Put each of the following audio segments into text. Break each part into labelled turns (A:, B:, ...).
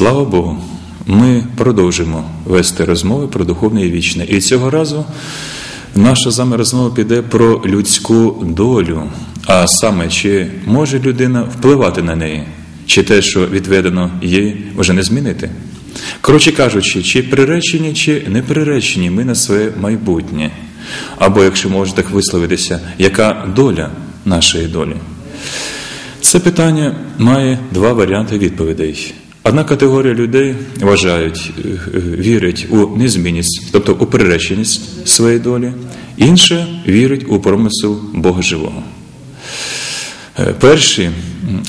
A: Слава Богу, ми продовжимо вести розмови про духовне і вічне. І цього разу наша з розмова піде про людську долю, а саме, чи може людина впливати на неї, чи те, що відведено їй, вже не змінити. Коротше кажучи, чи приречені, чи не приречені ми на своє майбутнє. Або, якщо можна так висловитися, яка доля нашої долі? Це питання має два варіанти відповідей. Одна категорія людей вважають, е, е, вірять у незмінність, тобто у приреченість своєї долі, інша вірить у промисел Бога Живого. Е, перші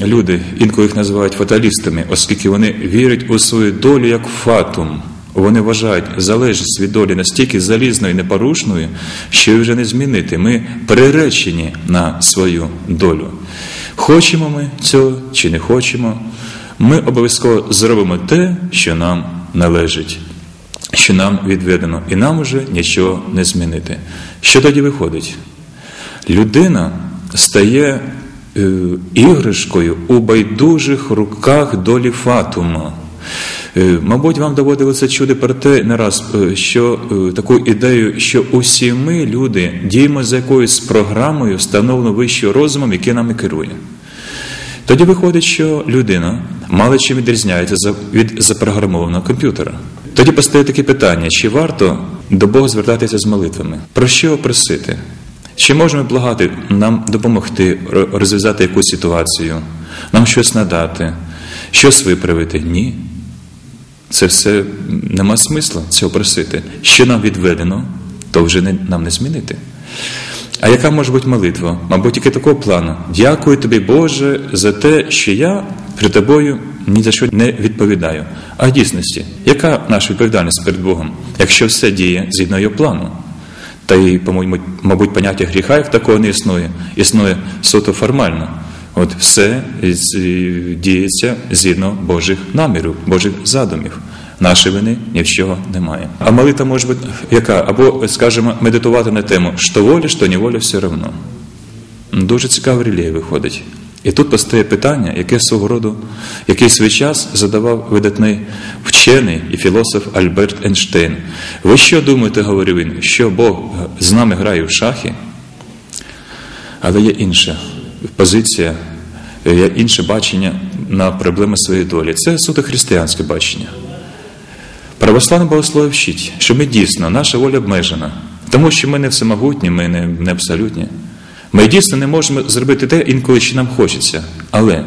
A: люди, інколи їх називають фаталістами, оскільки вони вірять у свою долю як фатум. Вони вважають залежність від долі настільки залізною і непорушною, що її вже не змінити. Ми приречені на свою долю. Хочемо ми цього чи не хочемо, ми обов'язково зробимо те, що нам належить, що нам відведено, і нам уже нічого не змінити. Що тоді виходить? Людина стає е, іграшкою у байдужих руках долі фатума. Е, мабуть, вам доводилося чути про те не раз, е, що таку ідею, що усі ми, люди, діємо за якоюсь програмою, встановлено вищим розумом, який нами керує. Тоді виходить, що людина мало чим відрізняється від запрограмованого комп'ютера. Тоді постає таке питання: чи варто до Бога звертатися з молитвами? Про що просити? Чи можемо благати нам допомогти розв'язати якусь ситуацію, нам щось надати, щось виправити? Ні. Це все нема смисла цього просити. Що нам відведено, то вже не, нам не змінити. А яка може бути молитва? Мабуть, тільки такого плану. Дякую тобі, Боже, за те, що я при тобою ні за що не відповідаю. А в дійсності, яка наша відповідальність перед Богом, якщо все діє згідно його плану? Та й, по-моєму, мабуть, поняття гріха як такого не існує, існує суто формально. От все діється згідно Божих намірів, Божих задумів. Нашої вини ні в чого немає. А молитва може бути яка? Або, скажімо, медитувати на тему що воля, що не воля, все одно. Дуже цікава релігія виходить. І тут постає питання, яке свого роду, який свій час задавав видатний вчений і філософ Альберт Ейнштейн. Ви що думаєте, говорив він, що Бог з нами грає в шахи? Але є інша позиція, є інше бачення на проблеми своєї долі. Це суто християнське бачення. Православне богослов'я вчить, що ми дійсно, наша воля обмежена, тому що ми не всемогутні, ми не, не абсолютні. Ми дійсно не можемо зробити те, інколи що нам хочеться. Але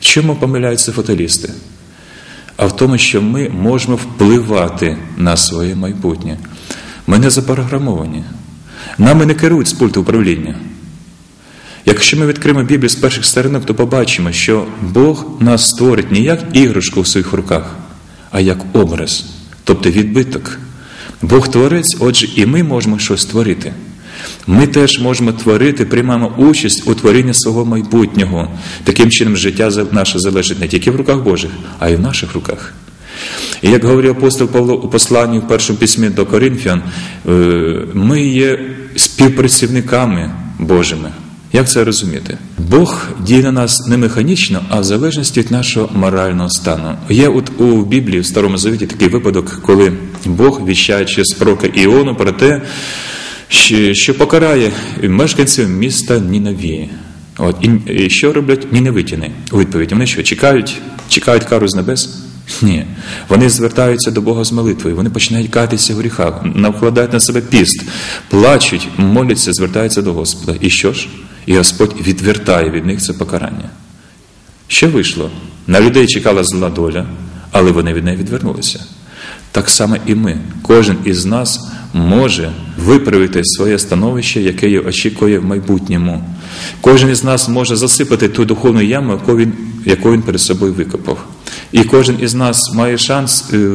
A: в чому помиляються фаталісти? А в тому, що ми можемо впливати на своє майбутнє. Ми не запрограмовані. Нами не керують з пульту управління. Якщо ми відкриємо Біблію з перших сторінок, то побачимо, що Бог нас створить не як іграшку в своїх руках, а як образ, тобто відбиток. Бог творець, отже, і ми можемо щось створити. Ми теж можемо творити, приймаємо участь у творінні свого майбутнього. Таким чином, життя наше залежить не тільки в руках Божих, а й в наших руках. І як говорив апостол Павло у посланні в першому письмі до Коринфян, е, ми є співпрацівниками Божими. Як це розуміти? Бог діє на нас не механічно, а в залежності від нашого морального стану. Є от у Біблії в Старому Завіті такий випадок, коли Бог віщає через пророка Іону про те, що покарає мешканців міста Нінавії. От, І що роблять ніневитіни у відповідь? Вони що, чекають, чекають кару з небес? Ні. Вони звертаються до Бога з молитвою, вони починають катися в гріхах, навкладають на себе піст, плачуть, моляться, звертаються до Господа. І що ж? І Господь відвертає від них це покарання. Що вийшло? На людей чекала зла доля, але вони від неї відвернулися. Так само і ми, кожен із нас може виправити своє становище, яке її очікує в майбутньому. Кожен із нас може засипати ту духовну яму, яку він, яку він перед собою викопав. І кожен із нас має шанс е,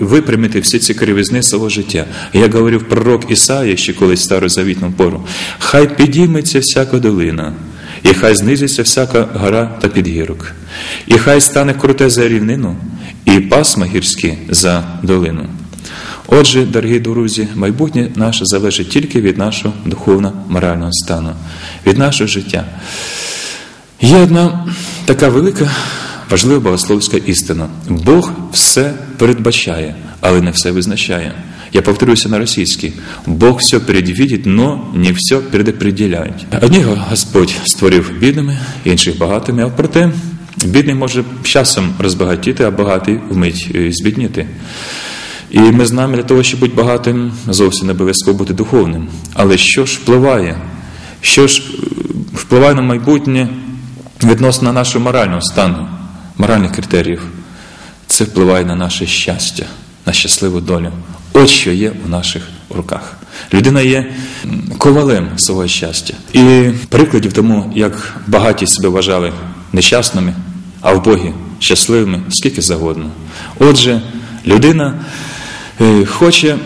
A: випрямити всі ці кривизни свого життя. Як говорив пророк Ісаїя ще колись старозавітну пору, хай підійметься всяка долина, і хай знизиться всяка гора та підгірок, і хай стане круте за рівнину, і пасма гірські за долину. Отже, дорогі друзі, майбутнє наше залежить тільки від нашого духовно-морального стану, від нашого життя. Є одна така велика важлива богословська істина. Бог все передбачає, але не все визначає. Я повторюся на російській. Бог все предвидит, но не все предопределяет. Одних Господь створив бідними, інших багатими, а проте бідний може часом розбагатіти, а багатий вмить е, збідніти. І ми знаємо, для того, щоб бути багатим, зовсім не обов'язково бути духовним. Але що ж впливає? Що ж е, впливає на майбутнє відносно нашого морального стану, моральних критеріїв? Це впливає на наше щастя, на щасливу долю. От що є у наших руках. Людина є ковалем свого щастя. І прикладів тому, як багаті себе вважали нещасними, а в Богі щасливими, скільки завгодно. Отже, людина е, хоче,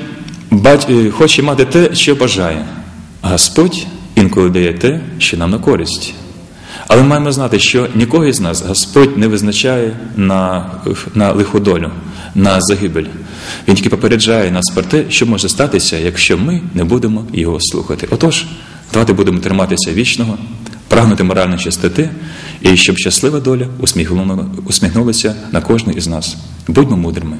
A: е, хоче мати те, що бажає. Господь інколи дає те, що нам на користь. Але маємо знати, що нікого із нас Господь не визначає на, на лиху долю, на загибель. Він тільки попереджає нас про те, що може статися, якщо ми не будемо його слухати. Отож, давайте будемо триматися вічного, прагнути моральної чистоти, і щоб щаслива доля усміхнулася на кожного із нас. Будьмо мудрими.